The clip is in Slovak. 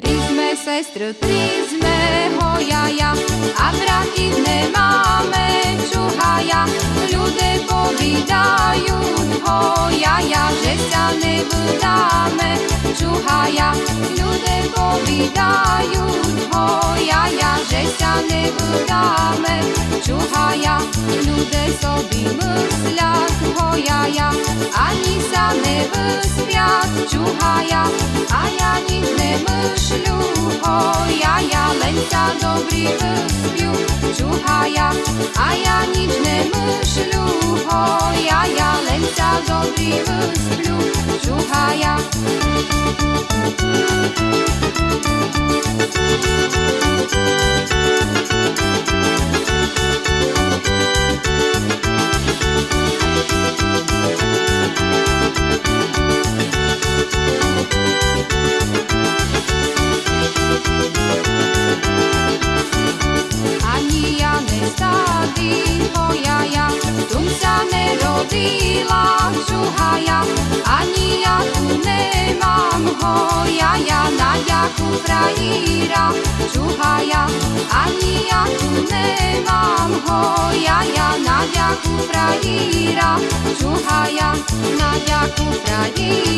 Tri sme sestry, tri sme hojaja a braty nemáme čuhaja. Ľudia povídajú hojaja, že sa nevydáme čuhaja. Ľudia povídajú hojaja, že sa nevydáme sa nevyspiat čuhaja, a ja nič nemyšľu. Hojaja, len sa dobrý vyspiu čuhaja, a ja nič nemyšľu. Hojaja, len sa dobrý vyspiu čuhaja. Ani ुया नाया कुप्रागीरा जुया अन्याे मां हया नागीरा जुया नाप्र गीरा